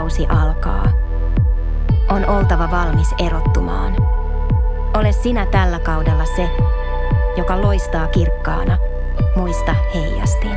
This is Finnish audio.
kausi alkaa. On oltava valmis erottumaan. Ole sinä tällä kaudella se, joka loistaa kirkkaana. Muista heijastin.